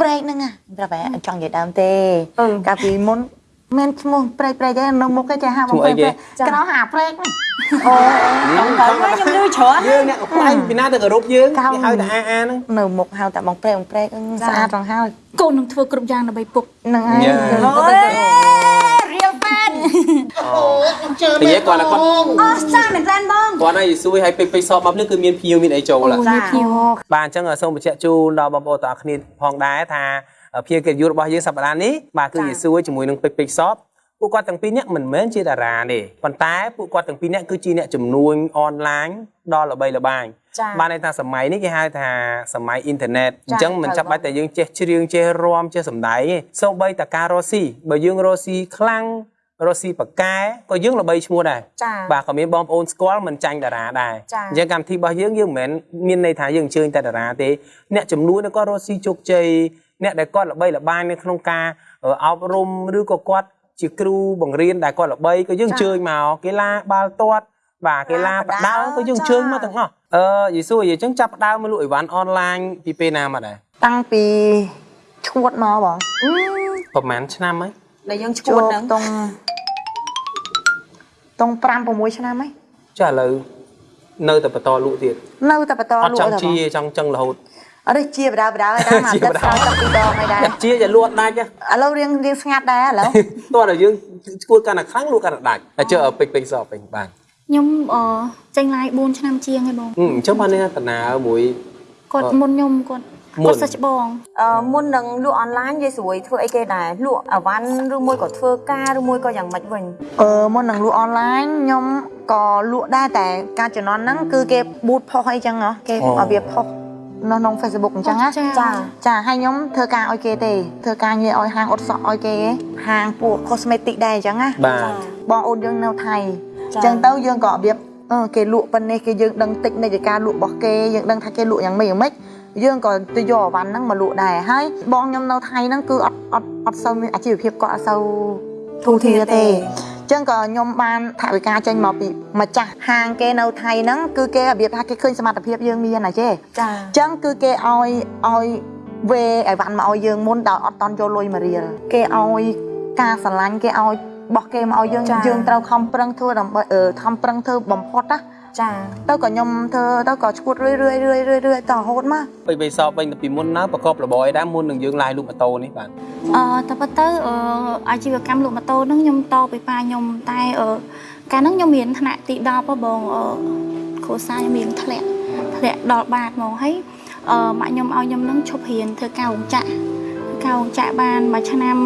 ប្រែកហ្នឹងណាប្រាប់តែអត់ចង់និយាយដើមទេអឺកាលពីមុនមានឈ្មោះប្រែកប្រែកទេនៅមុខគេចេះហៅបងប្រែកប្រែកក្រោយហៅប្រែកហ្នឹងអូខ្ញុំទៅខ្ញុំលឺច្រើនយើងអ្នកកំប្លែងពីណាទៅគោរពយើងកោគេហៅតែអាអាហ្នឹងនៅមុខហៅតែបងប្រែកបងប្រែកអឺស្អាតរងហើយកូននឹងធ្វើគ្រប់យ៉ាងដើម្បីពុកហ្នឹងហើយយ៉ាអូយ real fan និ យាយគាត់គាត់ អស់ចាមែនទេបង គាត់ឲ្យសួយឲ្យពេកពេកសອບមកនេះគឺមានភៀវមានអីចូលឡា មានភៀវ បាទអញ្ចឹងសូមបញ្ជាក់ជូនដល់បងប្អូនទាំងអស់គ្នាផងដែរថាភៀវកិត្តិយសរបស់យើងសប្តាហ៍នេះបាទគឺយេស៊ូវជាមួយនឹងពេកពេកសອບពួកគាត់ទាំងពីរនាក់មិនមែនជាតារាទេប៉ុន្តែពួកគាត់ទាំងពីរនាក់គឺជាអ្នកជំនួញអនឡាញដ៏ល្បីល្បាញ ចា៎ បានន័យថាសម័យនេះគេហៅថាសម័យអ៊ីនធឺណិតអ ចា៎ ញ្ចឹងមិនចាំបាច់តែយើងចេះច្រៀងចេះរាំចេះសម្ដែងទេសូម្បីតែការរស់ស៊ីបើយើងរស់ស៊ីខ្លាំង រស់ស៊ីប៉កែក៏យើងល្បីឈ្មោះដែរចាបាទក៏មានបងប្អូនស្គាល់មិនចាញ់តារាដែរចា៎អញ្ចឹងកម្មវិធីរបស់យើងយើងមិនមែនមានន័យថាយើងអញ្ជើញតែតារាទេអ្នកចំនួនគាត់រស់ស៊ីជោគជ័យអ្នកដែលគាត់ល្បីល្បាញនៅក្នុងការអឺអប់រំឬក៏គាត់ជាគ្រូបង្រៀនដែលគាត់ល្បីក៏យើងអញ្ជើញមកកីឡាបាល់ទាត់បាទកីឡាបដាល់ក៏យើងអញ្ជើញមកទាំងអស់អឺយេស៊ូអញ្ចឹងចាប់ផ្ដើមមកលក់អីវ៉ាន់អនឡាញពីពេលណាមកដែរតាំងពីឈួតមកបងប្រហែលឆ្នាំហើយ ដែលយើងឈួជួតបហ្នឹងតុងតុង5 6ឆ្នាំហើយចាឥឡូវនៅតែបន្តលក់ទៀតនៅតែបន្តអត់លក់ចង់តែជាបងចង់ចឹងរហូតអត់ទេជាបដាបដាហើយតាមអាជាទឹកបដាស្រោចទឹកពីរដងហើយដែរតែជាតែលក់អត់ដាច់ទេឥឡូវរៀងរៀងស្ងាត់ដែរឥឡូវតោះតែយើងឈួតកាន់តែខ្លាំងលក់កាន់តែដាច់តែជើពេកពេកសពេញបានខ្ញុំអឺចេញ live 4ឆ្នាំជាងហើយបងហឹមអញ្ចឹងបាននេះតំណើមួយគាត់មុនខ្ញុំគាត់ មុនគាត់សិស្សច្បងអឺមុននឹងលក់អនឡាញយាយស្រួយធ្វើអីគេដែរលក់អវ៉ាន់ឬមួយក៏ធ្វើការឬមួយក៏យ៉ាងម៉េចវិញអឺមុននឹងលក់អនឡាញខ្ញុំក៏លក់ដែរតែការជំនាន់ហ្នឹងគឺគេប៊ូតផុសអីចឹងហ៎គេឲ្យវាផុសនៅក្នុង Facebook អញ្ចឹងណាចាចាចាហើយខ្ញុំធ្វើការឲ្យគេទេធ្វើការងារឲ្យហាងអ៊ុតសក់ឲ្យគេហាងពួក cosmetic ដែរអញ្ចឹងណាបាទបងអូនយើងនៅថៃចា៎អញ្ចឹងទៅយើងក៏របៀបអឺគេលក់ប៉ុណ្នេះគេយើងដឹងតិចនៃការលក់របស់គេយើងដឹងថាគេលក់យ៉ាងម៉េចយ៉ាងម៉េច យើងក៏ទៅយកអវ៉ាន់ហ្នឹងមកលក់ដែរហើយបងខ្ញុំនៅថៃហ្នឹងគឺអត់អត់អត់សូវមានអាជីវភាពគាត់អត់សូវធូរធារទេអញ្ចឹងក៏ខ្ញុំបានថវិកាចេញមកពីម្ចាស់ហាងគេនៅថៃហ្នឹងគឺគេរបៀបថាគេឃើញសមត្ថភាពយើងមានណាចេះចាអញ្ចឹងគឺគេឲ្យឲ្យវេអីវ៉ាន់មកឲ្យយើងមុនដោយអត់តន់យកលុយមករៀលគេឲ្យការស្រឡាញ់គេឲ្យបោះគេមកឲ្យយើងយើងត្រូវខំប្រឹងធ្វើដើម្បីអឺខំប្រឹងធ្វើបំផុតណា ចាទៅក៏ខ្ញុំធ្វើទៅក៏ឈួតរឿយរឿយរឿយរឿយរឿយតរហូតមកពេកពេកសវិញទៅពីមុនណាប្រកបរបរអីដែរមុននឹងយើងឡាយលក់ម៉ូតូនេះបាទអឺតែប៉ុន្តែអឺអាជីវកម្មលក់ម៉ូតូហ្នឹងខ្ញុំតពីប៉ាខ្ញុំតែអឺកាលហ្នឹងខ្ញុំមានថ្នាក់ទី10ហ៎បងអឺគ្រូសាស្ត្រខ្ញុំមានធ្លាក់ធ្លាក់ដល់បាតហ្មងហើយអឺម៉ាក់ខ្ញុំឲ្យខ្ញុំហ្នឹងឈប់រៀនធ្វើការរោងចក្រធ្វើការរោងចក្របានមួយឆ្នាំ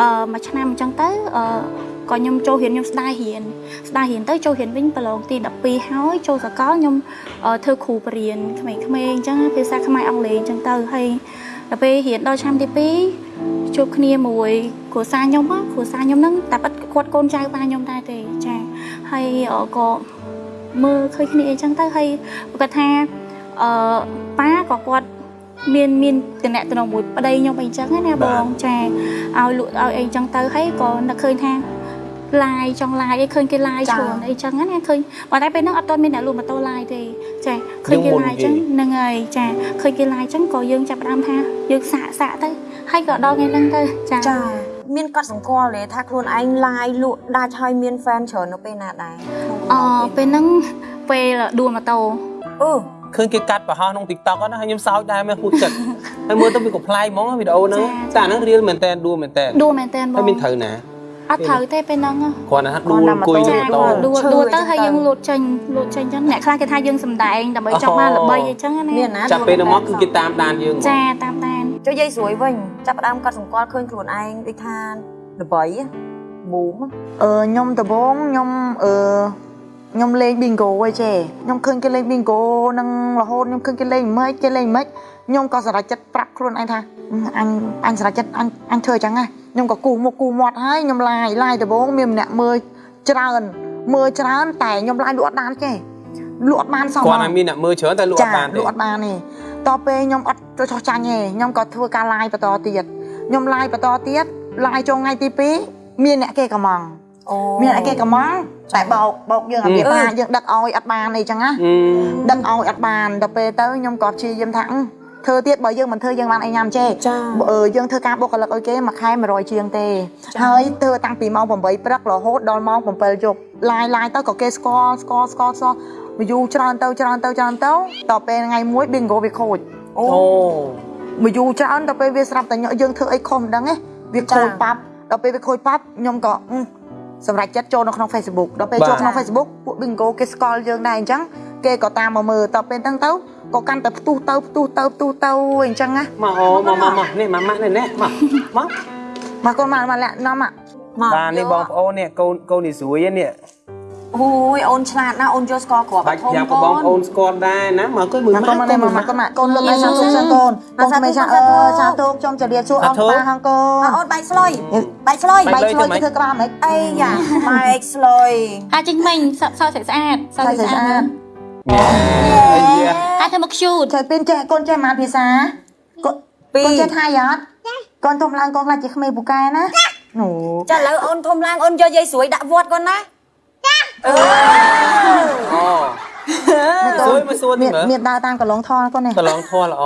អឺមួយឆ្នាំអញ្ចឹងទៅអឺ ក៏ខ្ញុំចូលរៀនខ្ញុំស្ដាយរៀនស្ដាយរៀនទៅចូលរៀនវិញប្រឡងទី12ហើយចូលសកលខ្ញុំអឺធ្វើគ្រូបរៀនក្មេងៗអញ្ចឹងភាសាខ្មែរអង់គ្លេសអញ្ចឹងទៅហើយដល់ពេលរៀនដល់ឆ្នាំទី2ជួបគ្នាមួយគ្រួសារខ្ញុំហ្នឹងគ្រួសារខ្ញុំហ្នឹងតែប៉ិតគាត់កូនចៅប៉ាខ្ញុំដែរទេចាហើយអឺក៏មើលឃើញគ្នាអីចឹងទៅហើយគាត់ថាអឺប៉ាក៏គាត់មានមានតំណែងតំណងមួយប្តីខ្ញុំអីចឹងណាបងចាឲ្យលក់ឲ្យអីចឹងទៅហើយក៏នឹកឃើញថា ឡាយចង់ឡាយអីឃើញគេឡាយច្រើនអីចឹងណាឃើញប៉ុន្តែពេលហ្នឹងអត់ទាន់មានអ្នកលក់ម៉ូតូឡាយទេចាឃើញគេឡាយចឹងហ្នឹងហើយចាឃើញគេឡាយចឹងក៏យើងចាប់ផ្ដើមថាយើងសាកសាកទៅហើយក៏ដល់ថ្ងៃហ្នឹងទៅចាចាមានកត់សម្គាល់ទេថាខ្លួនឯង live លក់ដាច់ហើយមាន fan ច្រើននៅពេលណាដែរអពេលហ្នឹងពេលដួលម៉ូតូអឺឃើញគេកាត់ប្រហោះក្នុង TikTok ហ្នឹងហើយខ្ញុំសោចដែរមែនហួចចិត្តហើយមើលទៅវាកំប្លែងហ្មងវីដេអូហ្នឹងតែអាហ្នឹងរៀលមែនតើដួលមែនតើដួលមែនតើបហើយងមានត្រូវណា អត់ត្រូវទេពេលហ្នឹងគ្រាន់តែថាដួលអង្គុយចាលើម៉ូគាត់តូដួលដួលទៅហើយយើងលូតចេញលូតចេញអញ្ចឹងអ្នកខ្លះគេថាយើងសំដែងដើម្បីចង់បានល្បីអីចឹងណាមានណាចាប់ពេលនោះមកគឺគេតាមដានយើងហ្មងចាតាមដានចុះយាយស្រួយវិញចាប់ផ្ដើមកត់សម្គាល់ឃើញខ្លួនឯងដូចថាល្បីប៊ូមអឺខ្ញុំដំបងខ្ញុំអឺ ខ្ញុំលេង bingo ឯចេខ្ញុំឃើញគេលេង bingo នឹងរហូតខ្ញុំឃើញគេលេងមិនគេលេងមិនខ្ញុំក៏សម្រេចចិត្តប្រាប់ខ្លួនឯងថាអញអញសម្រេចចិត្តអញអញធ្វើអញ្ចឹងណាខ្ញុំក៏គូសមុខគូសមាត់ហើយខ្ញុំឡាយឡាយដំបងមានម្នាក់មើលច្រើនមើលច្រើនតែខ្ញុំឡាយលក់អត់បានចេលក់អត់បានសោះគ្រាន់តែមានអ្នកមើលច្រើនតែលក់អត់បានទេលក់អត់បានទេតទៅពេលខ្ញុំអត់ចូលចោះចាញ់ទេខ្ញុំក៏ធ្វើការ live បន្តទៀតខ្ញុំ live បន្តទៀត live ចូលថ្ងៃទី2មានអ្នកគេកំងអូ មានអ្នកគេកំងតែបោកបោកយើងអាវាថាយើងដឹកឲ្យអត់បានអីចឹងណាអឺដឹកឲ្យអត់បានដល់ពេលទៅខ្ញុំក៏ព្យាយាមថាអឺធ្វើទៀតបើយើងមិនធ្វើយើងបានអីញ៉ាំចេចាអឺយើងធ្វើការបុគ្គលិកឲ្យគេមួយខែ100ជាងទេហើយធ្វើតាំងពីម៉ោង8ព្រឹករហូតដល់ម៉ោង7យប់ឡាយឡាយទៅក៏គេស្គាល់ស្គាល់ស្គាល់ស្គាល់មកយូរច្រើនទៅច្រើនទៅច្រើនទៅដល់ពេលថ្ងៃមួយ bingo វាខូចអូអូមកយូរច្រើនដល់ពេលវាស្រាប់តែញ៉ាំយើងធ្វើអីខុសមិនដឹងទេវាខូចប៉ាប់ដល់ពេលវាខូចប៉ាប់ខ្ញុំក៏អឺ សម្រាប់ចិត្តចូលនៅក្នុង Facebook ដល់ពេលចូលក្នុង Facebook ពួក bingo គេស្គាល់យើងដែរអញ្ចឹងគេក៏តាមមកមើលដល់ពេលហ្នឹងទៅក៏កាន់តែផ្ទុះទៅផ្ទុះទៅផ្ទុះទៅអញ្ចឹងណាមកអូមកមកមកនេះមកម៉ាក់នេះនេះមកមកមកកូនមកមកលាក់នាំមកមកបាទនេះបងប្អូននេះកូនកូននេះស្រួយនេះ អូយអូនឆ្លាតណាស់អូនយកស្គាល់គ្រាប់បាច់យ៉ាងក៏បងប្អូនស្គាល់ដែរណាមកគួយមួយមកកូនមកនេះមកមកកូនមកកូនលើកឲ្យសាទុកសិនកូនកូនក្មេងចាអឺសាទុកខ្ញុំជម្រាបសួរអងប៉ាហងកូមកនអូនបែកស្លុយបែកស្លុយបាយឆ្លុយគេធ្វើក្បាលមិនអីយ៉ាបែកស្លុយអាចចេញមិញសសស្អាតស្អាតសខ្សែស្អាតស្អាតអីយ៉ាអាចធ្វើមក cute ចេះពេលចេះកូនចេះមកភាសាកូនពីរកូនចេះថៃអត់កូនទុំឡើងកូនខ្លាចជាក្មេងពូកែណាអូចាឥឡូវអូនធំឡើងអូនយកយាយស្រួយដាក់វត្តគាត់ណា អូសួយមកសួរទីមានមើលមានដើរតាមកន្លងថលកូននេះកន្លងធម៌ល្អ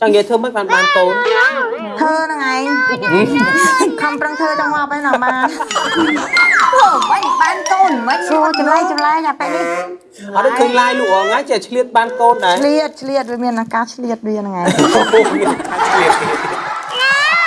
ចង់និយាយធ្វើមិនបានបានកូនធ្វើហ្នឹងឯងខំប្រឹងធ្វើចង់មកឯណាបានអូវិញបានកូនវិញសួរចម្លែកចម្លែកអាពេលនេះអត់ដឹងឃើញឡាយលក់អងចេះឆ្លៀតបានកូនដែរឆ្លៀតឆ្លៀតវាមានអាការឆ្លៀតវាហ្នឹងឯង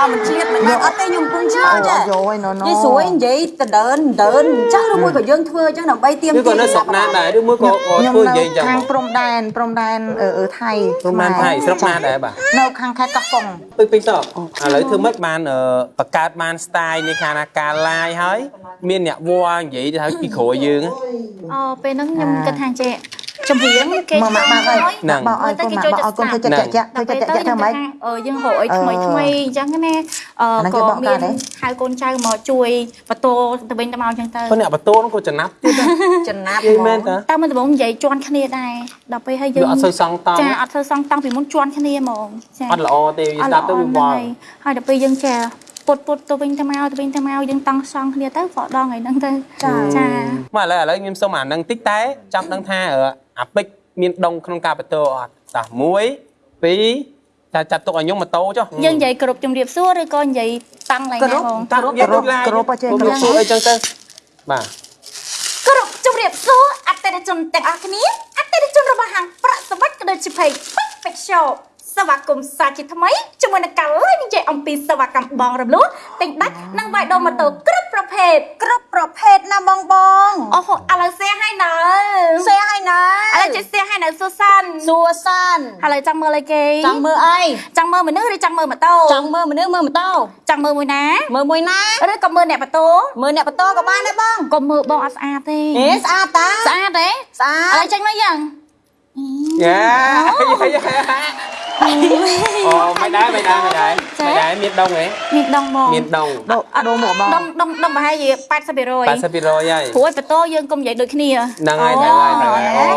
បើមិនឆ្លៀតមិនបានអត់ទេខ្ញុំពងឆ្ងល់ចាយោយណូណូយាយស្រួយនិយាយដដើនដើនអញ្ចឹងឬមួយក៏យើងធ្វើអញ្ចឹងដើម្បីទៀមឬក៏នៅស្រុកណាដែរឬមួយក៏ក៏ខ្ញុំធ្វើនៅនិយាយចឹងខាងព្រំដែនព្រំដែនអឺអឺថៃព្រំដែនថៃស្រុកណាដែរបាទនៅខាងខេត្តកោះកុងពេញពេញសក់ឥឡូវធ្វើម៉េចបានអឺបង្កើតបាន style នៃខាងណាការឡាយហើយ មានអ្នកវល់និយាយទៅហើយពីក្រោយយើងអូពេលហ្នឹងខ្ញុំគិតថាចេះ ចម្រៀងគេមកមកមកហើយហ្នឹងមកឲ្យកូនមកឲ្យកូនធ្វើចិត្តចាក់ចាក់ធ្វើដល់ចិត្តពេលចាក់ទៅចាក់ធ្វើម៉េចអឺយើងរកអីថ្មីថ្មីអញ្ចឹងណាអឺអាហ្នឹងគេក៏បកមាកើតនហ៎ហៅកូនចៅមកជួយបន្ទោទៅវិញទៅមកអញ្ចឹងទៅប៉ុន្តែអ្នកបន្ទោនោះក៏ចំណាប់ទៀតណាចំណាប់និយាយមែនតាតែមិនដំបងនិយាយជន់គ្នាដែរដល់ពេលហើយយើងវាអត់សូវសងតង់ចាអត់ធ្វើសងតាំងពីមុនជន់គ្នាហ្មងចាអត់ល្អទេវាស្ដាប់ទៅវាវល់ហើយដល់ពេលយើងចាពុតពុតទៅវិញទៅមកទៅវិញទៅមកយើងតង់សងគ្នាទៅក៏ដល់ថ្ងៃហ្នឹងទៅចាចាមកឥឡូវឥឡូវខ្ញុំសុំអានឹងតិចតែចង់ដឹងថា អឺអាពេចមានដងក្នុងការបន្ទោអត់តោះ1 2តែចាត់ទុកឲ្យខ្ញុំម៉ូតូចុះយើងនិយាយគ្រប់ជំរាបសួរឬក៏និយាយតាំងឡើងណាបងតាំងយើងដូចឡាយគ្រប់សួរអីចឹងទៅបាទគ្រប់ជំរាបសួរអតិថិជនទាំងអស់គ្នាអតិថិជនរបស់ហាងប្រាក់សម្បត្តិក៏ដូចជា page Perfect Shop សេវាកម្មសាជាថ្មីជាមួយនឹងការលេងនិយាយអំពីសេវាកម្មបងរំលោះទិញដាច់និងវាយដូរម៉ូតូគ្រ ប់ប្រភេទគ្រប់ប្រភេទណាបងបងអូហូឥឡូវ share ឲ្យនៅសេឲ្យណាឥឡូវជួយ share ឲ្យនៅសួរសានសួរសានឥឡូវចង់មើលអីគេចង់មើលអីចង់មើលមនុស្សឬចង់មើលម៉ូតូចង់មើលមនុស្សមើលម៉ូតូចង់មើលមួយណាមើលមួយណាឬក៏មើលអ្នកម៉ូតូមើលអ្នកបន្ទោក៏បានដែរបងក៏មើលបងអត់ស្អាតទេហេស្អាតតាស្អាតទេស្អាឥឡូតវចេញមកយ៉ាងយ៉ា អូមិនដែរមិនដែរមិនដែរមិនដែរមានដងហ៎មានដងមកមានដងដូដូមកបងដងដងដងប្រហែលជា80% 80%ហើយព្រោះឲ្យបន្ទោយើងកុំនិយាយដូចគ្នាហ្នឹងហើយហ្នឹងហើយហ្នឹងហើយ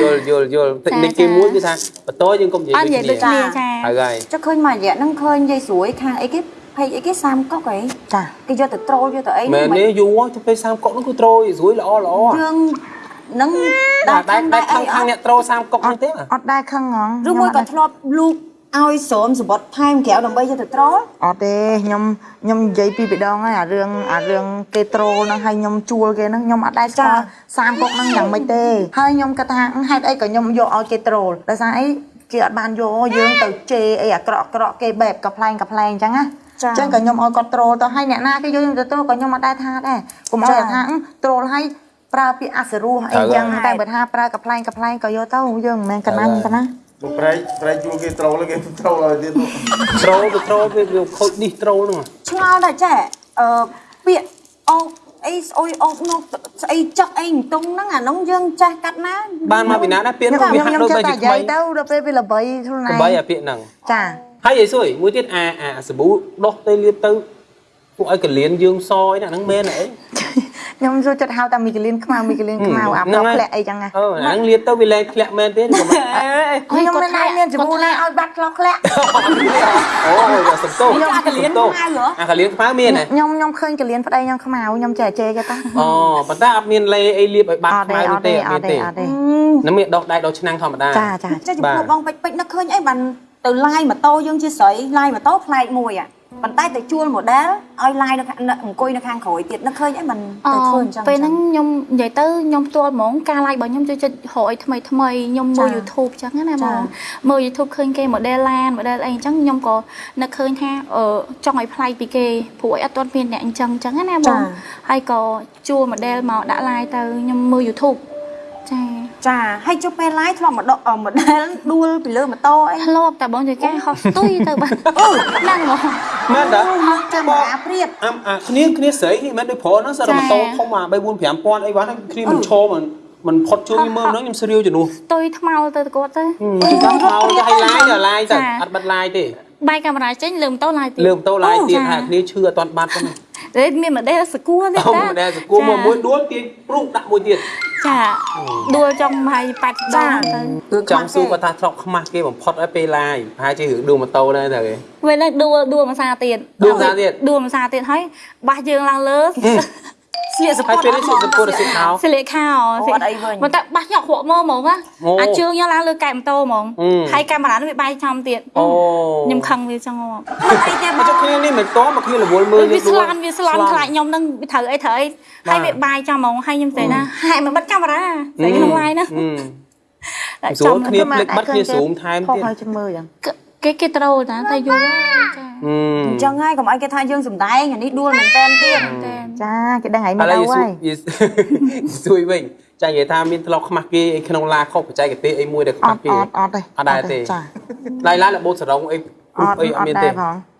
យល់យល់យល់តិចនិចទីមួយគឺថាបន្ទោយើងកុំនិយាយអត់និយាយដូចដូចគ្នាគ្នាចាហើយហើយចុះឃើញមួយរយៈហ្នឹងឃើញយាយស្រួយខាងអីគេភ័យអីគេសាមកុកអីចាគេយកទៅត្រូលយកទៅអីមែនទេយូរទៅពេល30កុកនោះគឺត្រូយស្រួយល្អល្អយើង នឹងតែដាក់តែខាងតែដែរអីខាងអអ្នកត្រូ30កុកហ្នឹងទេអត់ដែរខឹងហងឬមួយក៏ធ្លាប់លូកឲ្យស្រោមសម្បត្តិថែមក្រៅដើម្បីយកទៅត្រូលអត់ទេខ្ញុំខ្ញុំនិយាយពីពីដងហើយអារឿងអារឿងគេត្រូលហ្នឹងហើយខ្ញុំជួលគេហ្នឹងខ្ញុំអត់ដែរស្គាល់សាមកុកហ្នឹងយ៉ាងម៉េចទេហើយខ្ញុំគិតថាហេតុអីក៏ខ្ញុំយកឲ្យគេត្រូលដោយសារអីគេអត់បានយកយើងទៅជេរអីអាក្រក់អាក្រក់គេបែបកំ pl ែងកំ pl ែងអញ្ចឹងណាអញ្ចឹងក៏ខ្ញុំឲ្យគាត់ត្រូលទៅហើយអ្នកណាគេយកខ្ញុំទៅត្រូលក៏ខ្ញុំអត់ដែរថាដែរកុំឲ្យតែថាត្រូលហើយ ប្រើពាក្យអសរោះអីអញ្ចឹងតែបើថាប្រើកំ pl ែងកំ pl ែងក៏យកទៅយើងមិនមែនកណាញ់ទេណាមកប្រែកប្រែកជួលគេត្រូលគេត្រូលឲ្យទៀតនោះត្រូទៅត្រូវាវាខូចឌីសត្រូហ្នឹងឆ្ងល់ដែរចេះអឺពាក្យអូអីស្អុយអូនោះស្អីចុកអីអន្ទង់ហ្នឹងអានោះយើងចេះកាត់ណាបានមកពីណាដែរពាក្យខ្ញុំនោះវាខ្ញុំហាក់ខ្ញុំដូចចេះតែជាតែថ្មីនិយាយទៅដល់ពេលវាល្បីខ្លួនឯងបីអាពាក្យហ្នឹងចាហើយយាយសួយមួយទៀតអាអាសាប៊ូដោះទៅលាបទៅពួកឲ្យកលៀនយើងសអីណាហ្នឹងមែនអីច ខ្ញុំចូលចិត្តហៅតែមីកលៀនខ្មៅមីកលៀនខ្មៅអាហ្នឹងប្រហើយផ្លាក់អីចឹងណាអឺអាហ្នឹងលៀនទៅវាលែងធ្លាក់មែនទេខ្ញុំខ្ញុំមិនដែរមានជំនួសណាឲ្យបាត់ឆ្លោះធ្លាក់អូយសំទោសខ្ញុំអាកលៀនខ្មៅហ៎អាកលៀនខ្មៅមានហ៎ខ្ញុំខ្ញុំឃើញកលៀនប្តីខ្ញុំខ្មៅខ្ញុំចេះជេរគេតាអូប៉ុន្តែអត់មានលេអីលៀបឲ្យបាត់អត់ខ្មៅទេអនោះត់ទេទេអអត់ត់មានទេទេអត់ទេនឹងមានដោះដៃដោះឆ្នាំងធម្មតាចាចាចាចំបាទពោះបងពេជ្រពេជ្រនឹកឃើញអីបានទៅឡាយម៉ូតូយើងជាស្រីឡាយម៉ូតូប្លែកមួយអា ប៉ុន្តែទៅជួល model ឲ្យឡាយនៅខាងអង្គុយនៅខាងក្រោយទៀតនឹកឃើញអីបានទៅធ្វើអញ្ចឹងពេលហ្នឹងខ្ញុំនិយាយទៅខ្ញុំផ្ទាល់ហ្មងការ like របស់ខ្ញុំចូលចិត្តរកអីថ្មីថ្មីខ្ញុំមើល YouTube អញ្ចឹងណាបងមើល YouTube ឃើញគេ model ឡាន model អីអញ្ចឹងខ្ញុំក៏នឹកឃើញថាអឺចង់ឲ្យប្លែកពីគេព្រោះអីអត់ទាន់មានអ្នកអញ្ចឹងអញ្ចឹងណាបងហើយក៏ជួល model មកដាក់ like ទៅខ្ញុំមើល YouTube ចា ចាហើយជុះពេលឡាយធ្លាប់មកដក model ដួលពីលើម៉ូតូអីធ្លាប់តែបងជួយការហោះស្ទុយទៅបាទហ្នឹងហ្មងមែនតាចាំមកអាព្រៀបអាអាគ្នាគ្នាស្រីនេះមិនដូចប្រុសហ្នឹងសរម៉ូតូធំអា3 4 5ពាន់អីវ៉ាន់គ្នាមិនឈរមិនមិនផុតជួយមើលហ្នឹងខ្ញុំស្រាវជំនួសស្ទុយថ្មោទៅទៅគាត់ទៅគឺតាមមកទៅឲ្យឡាយទៅឡាយទៅចាអត់បាត់ឡាយទេបាយកាមេរ៉ាចេញលើម៉ូតូ like ទៀតលើម៉ូតូឡាយទៀតចាថាគ្នាឈឺអត់ទាន់បាត់ហ្នឹង តែមាន model សកួរទៀតអោមិនដែរសគួរមកមួយដួលទាញព្រុសដាក់មួយទៀតចាដួលចង់ហើយ80ដងទៅចង់សួរគាត់ថាធ្លាប់ខ្មាស់គេបំផុតឲ្យពេលឡាយប្រហែលជារឿងដួលម៉ូតូដែរទៅគេពេលហ្នឹងដួលដួលមួយសាទៀតដួលមួយសាទៀតដួលមួយសាទៀតហើយបាសយើងឡើងលើ ស្លៀកសហើយពតពេលនេះសុខសពុរសិទ្ធោស្លៀកខោអូអត់អីវិញមកតែបាសញាក់គ្រក់មើលហ្មងណាអូអាជើងយើងឡើងលើកែបម៉ូតូហ្មងអឺហើយកាមេរ៉ានោះវាបាយចំទៀតអូខ្ញុំខឹងវាចឹងហ្មងអីទេបមកងចុះគ្នានេះមិនតមកគ្នារវល់មើលវាស្លាន់វាស្លាន់ខ្លាចខ្ញុំនឹងវាត្រូវអីត្រូវអីហើយវាបាយចំហ្មងហើយខ្ញុំទៅណាហែកមកបិទកាមេរ៉ាស្អីក្នុង lie ណាអឺស្រួលគ្នាភ្លេចបាត់គ្នាស៊ូមថែមផុសទៀតឲ្យជំមើចឹងគេគេត្រូលណាតែយូរហើយចា អឺអញ្ចឹងហើយកុំឲ្យគេថាយើងសំដែងអានេះដួលមែនតែនទៀតតែចាគេដឹងហើយឥមកឡូវដល់យហើយយសួយវិញចានិយាយថាមានធ្លាប់ខ្មាស់គេអីក្នុងឡាខុសបច្ចេកទេសអីមួយដែលខ្អមាស់ត់គេអត់អត់ទេអត់ដែរទេចាឡាយឡាយលបូតសរងអីអត់អីអអត់ត់មានដែទេរផង